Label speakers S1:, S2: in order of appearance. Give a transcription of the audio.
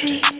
S1: tree.